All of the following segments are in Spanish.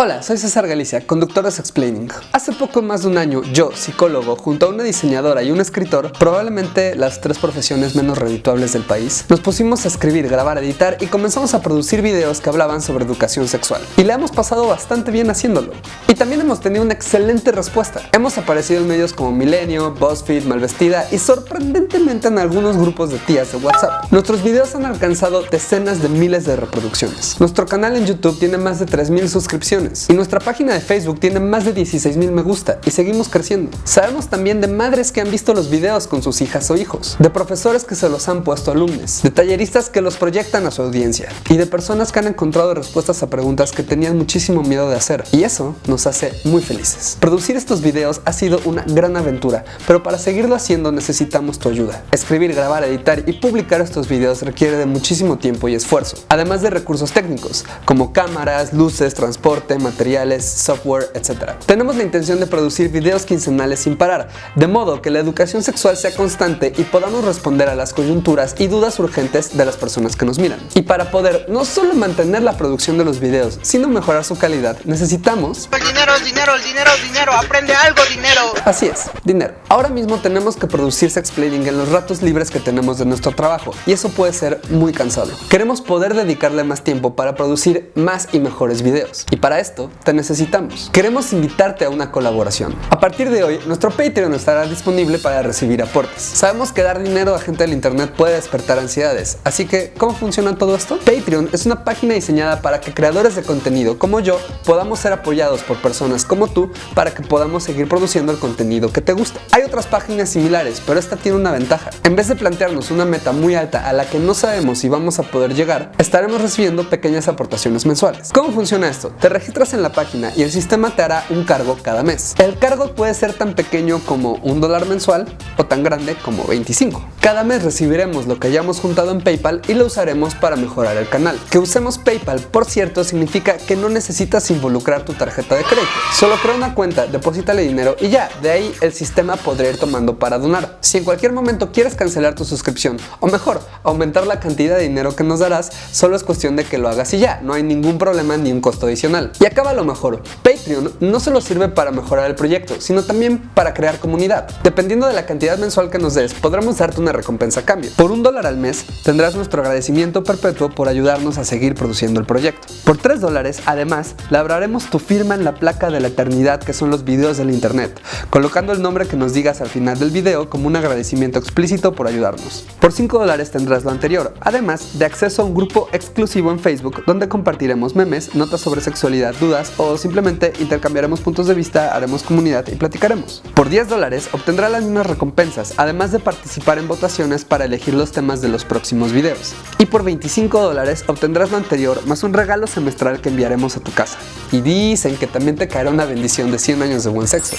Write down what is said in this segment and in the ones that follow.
Hola, soy César Galicia, conductor de Explaining. Hace poco más de un año, yo, psicólogo, junto a una diseñadora y un escritor, probablemente las tres profesiones menos redituables del país, nos pusimos a escribir, grabar, editar y comenzamos a producir videos que hablaban sobre educación sexual. Y le hemos pasado bastante bien haciéndolo. Y también hemos tenido una excelente respuesta. Hemos aparecido en medios como Milenio, BuzzFeed, Malvestida y sorprendentemente en algunos grupos de tías de WhatsApp. Nuestros videos han alcanzado decenas de miles de reproducciones. Nuestro canal en YouTube tiene más de 3.000 suscripciones y nuestra página de Facebook tiene más de 16 mil me gusta y seguimos creciendo. Sabemos también de madres que han visto los videos con sus hijas o hijos, de profesores que se los han puesto alumnos, de talleristas que los proyectan a su audiencia y de personas que han encontrado respuestas a preguntas que tenían muchísimo miedo de hacer y eso nos hace muy felices. Producir estos videos ha sido una gran aventura, pero para seguirlo haciendo necesitamos tu ayuda. Escribir, grabar, editar y publicar estos videos requiere de muchísimo tiempo y esfuerzo, además de recursos técnicos como cámaras, luces, transporte, materiales, software, etc. Tenemos la intención de producir videos quincenales sin parar, de modo que la educación sexual sea constante y podamos responder a las coyunturas y dudas urgentes de las personas que nos miran. Y para poder no solo mantener la producción de los videos, sino mejorar su calidad, necesitamos... Dinero, dinero, dinero, dinero, aprende algo, dinero. Así es, dinero. Ahora mismo tenemos que producir explaining en los ratos libres que tenemos de nuestro trabajo y eso puede ser muy cansado. Queremos poder dedicarle más tiempo para producir más y mejores videos. Y para esto te necesitamos. Queremos invitarte a una colaboración. A partir de hoy, nuestro Patreon estará disponible para recibir aportes. Sabemos que dar dinero a gente del internet puede despertar ansiedades, así que ¿cómo funciona todo esto? Patreon es una página diseñada para que creadores de contenido como yo podamos ser apoyados por personas como tú para que podamos seguir produciendo el contenido que te gusta. Hay otras páginas similares, pero esta tiene una ventaja. En vez de plantearnos una meta muy alta a la que no sabemos si vamos a poder llegar, estaremos recibiendo pequeñas aportaciones mensuales. ¿Cómo funciona esto? Te registras en la página y el sistema te hará un cargo cada mes. El cargo puede ser tan pequeño como un dólar mensual o tan grande como 25. Cada mes recibiremos lo que hayamos juntado en PayPal y lo usaremos para mejorar el canal. Que usemos PayPal, por cierto, significa que no necesitas involucrar tu tarjeta de crédito. Solo crea una cuenta, deposítale dinero y ya, de ahí el sistema podrá ir tomando para donar. Si en cualquier momento quieres cancelar tu suscripción o mejor, aumentar la cantidad de dinero que nos darás, solo es cuestión de que lo hagas y ya, no hay ningún problema ni un costo adicional. Y acaba lo mejor, Patreon no solo sirve para mejorar el proyecto, sino también para crear comunidad. Dependiendo de la cantidad mensual que nos des, podremos darte una recompensa a cambio. Por un dólar al mes, tendrás nuestro agradecimiento perpetuo por ayudarnos a seguir produciendo el proyecto. Por 3 dólares, además, labraremos tu firma en la placa de la eternidad que son los videos del internet, colocando el nombre que nos digas al final del video como un agradecimiento explícito por ayudarnos. Por 5 dólares tendrás lo anterior, además de acceso a un grupo exclusivo en Facebook donde compartiremos memes, notas sobre sexualidad, dudas o simplemente intercambiaremos puntos de vista, haremos comunidad y platicaremos. Por 10 dólares obtendrá las mismas recompensas, además de participar en votaciones para elegir los temas de los próximos videos. Y por 25 dólares obtendrás lo anterior más un regalo semestral que enviaremos a tu casa. Y dicen que también te caerá una bendición de 100 años de buen sexo.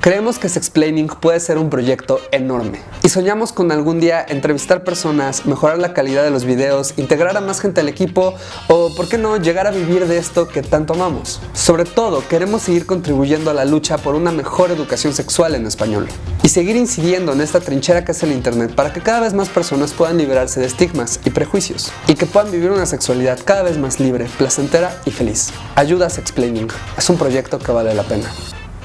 Creemos que Sexplaining puede ser un proyecto enorme y soñamos con algún día entrevistar personas, mejorar la calidad de los videos, integrar a más gente al equipo o, por qué no, llegar a vivir de esto que tanto amamos. Sobre todo, queremos seguir contribuyendo a la lucha por una mejor educación sexual en español y seguir incidiendo en esta trinchera que es el internet para que cada vez más personas puedan liberarse de estigmas y prejuicios y que puedan vivir una sexualidad cada vez más libre, placentera y feliz. Ayuda a Sexplaining. Es un proyecto que vale la pena.